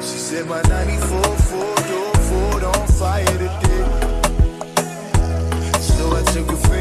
She said my 94 four-door Ford on fire today. So I took a.